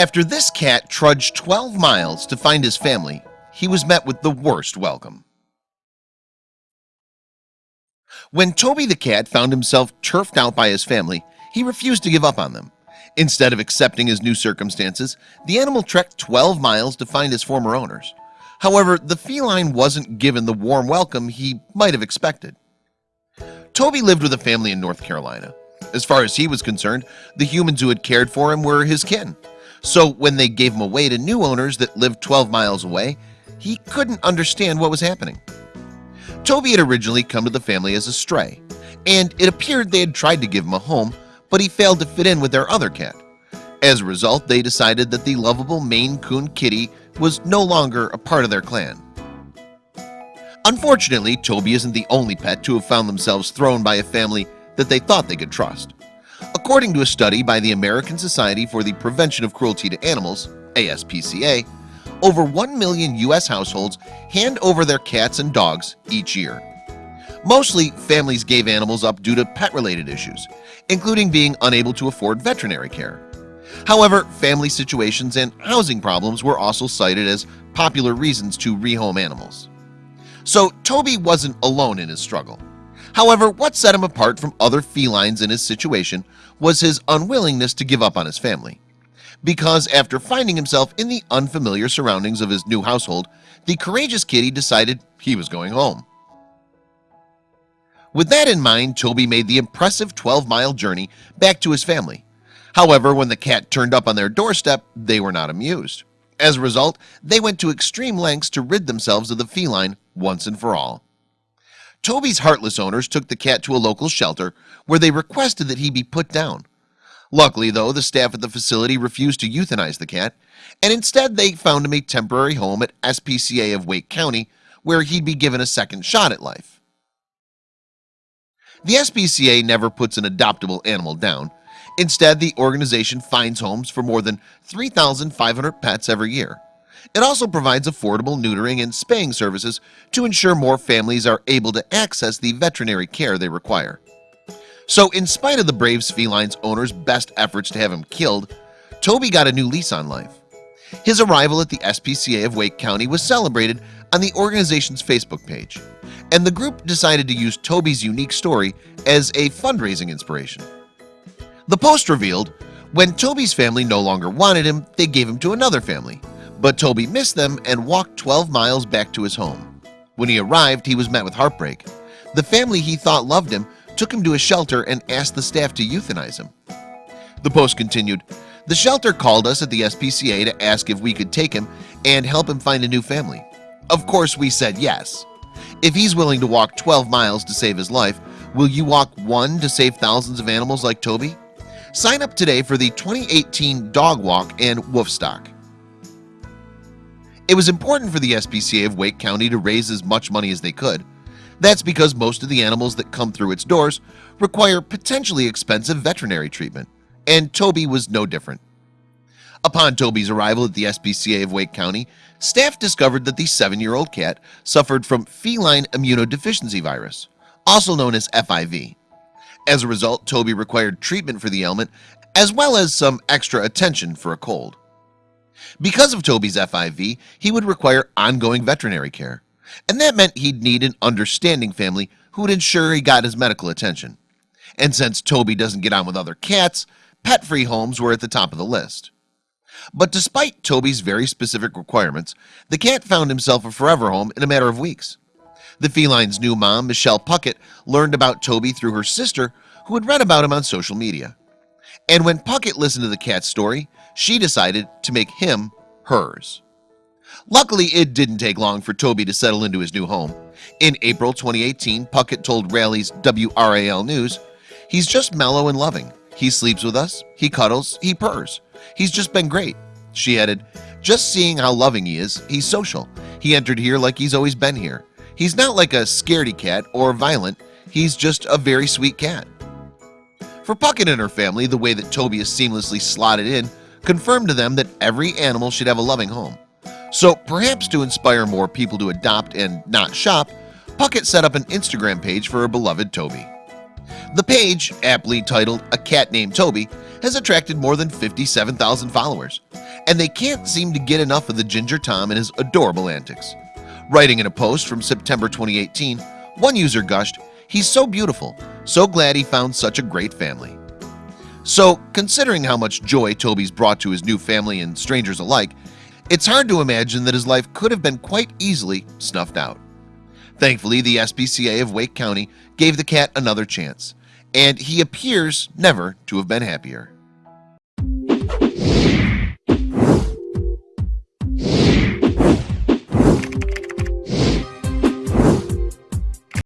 After this cat trudged 12 miles to find his family He was met with the worst welcome. When Toby the cat found himself turfed out by his family He refused to give up on them. Instead of accepting his new circumstances the animal trekked 12 miles to find his former owners. However, the feline wasn't given the warm welcome he might have expected. Toby lived with a family in North Carolina. As far as he was concerned the humans who had cared for him were his kin so when they gave him away to new owners that lived 12 miles away he couldn't understand what was happening. Toby had originally come to the family as a stray and it appeared they had tried to give him a home but he failed to fit in with their other cat. As a result they decided that the lovable Maine Coon kitty was no longer a part of their clan. Unfortunately Toby isn't the only pet to have found themselves thrown by a family that they thought they could trust According to a study by the American Society for the Prevention of Cruelty to Animals ASPCA over 1 million US households hand over their cats and dogs each year. Mostly families gave animals up due to pet-related issues including being unable to afford veterinary care. However family situations and housing problems were also cited as popular reasons to rehome animals. So Toby wasn't alone in his struggle However, what set him apart from other felines in his situation was his unwillingness to give up on his family. Because after finding himself in the unfamiliar surroundings of his new household the courageous kitty decided he was going home. With that in mind Toby made the impressive 12-mile journey back to his family. However, when the cat turned up on their doorstep, they were not amused. As a result They went to extreme lengths to rid themselves of the feline once and for all Toby's heartless owners took the cat to a local shelter where they requested that he be put down. Luckily though the staff at the facility refused to euthanize the cat and instead they found him a temporary home at SPCA of Wake County where he'd be given a second shot at life. The SPCA never puts an adoptable animal down. Instead the organization finds homes for more than 3,500 pets every year It also provides affordable neutering and spaying services to ensure more families are able to access the veterinary care they require. So in spite of the Braves felines owners best efforts to have him killed Toby got a new lease on life. His arrival at the SPCA of Wake County was celebrated on the organization's Facebook page and the group decided to use Toby's unique story as a fundraising inspiration. The post revealed when Toby's family no longer wanted him They gave him to another family but Toby missed them and walked 12 miles back to his home. When he arrived he was met with heartbreak. The family he thought loved him took him to a shelter and asked the staff to euthanize him. The post continued the shelter called us at the SPCA to ask if we could take him and help him find a new family. Of course we said yes. If he's willing to walk 12 miles to save his life will you walk one to save thousands of animals like Toby? Sign up today for the 2018 dog walk and Woofstock it was important for the SPCA of Wake County to raise as much money as they could. That's because most of the animals that come through its doors require potentially expensive veterinary treatment and Toby was no different. Upon Toby's arrival at the SPCA of Wake County staff discovered that the seven-year-old cat suffered from feline immunodeficiency virus also known as FIV as a result Toby required treatment for the ailment as well as some extra attention for a cold because of Toby's FIV he would require ongoing veterinary care. And that meant he'd need an understanding family who would ensure he got his medical attention. And since Toby doesn't get on with other cats pet-free homes were at the top of the list. But despite Toby's very specific requirements the cat found himself a forever home in a matter of weeks. The feline's new mom Michelle Puckett learned about Toby through her sister who had read about him on social media and when Puckett listened to the cat's story she decided to make him hers. Luckily it didn't take long for Toby to settle into his new home. In April 2018 Puckett told Raleigh's WRAL News He's just mellow and loving. He sleeps with us. He cuddles. He purrs. He's just been great. She added just seeing how loving he is he's social. He entered here like he's always been here. He's not like a scaredy cat or violent. He's just a very sweet cat For Puckett and her family the way that Toby is seamlessly slotted in confirmed to them that every animal should have a loving home. So perhaps to inspire more people to adopt and not shop Puckett set up an Instagram page for her beloved Toby. The page aptly titled a cat named Toby has attracted more than 57,000 followers and they can't seem to get enough of the Ginger Tom and his adorable antics. Writing in a post from September 2018 one user gushed he's so beautiful so glad he found such a great family. So considering how much joy Toby's brought to his new family and strangers alike It's hard to imagine that his life could have been quite easily snuffed out. Thankfully the SPCA of Wake County gave the cat another chance and he appears never to have been happier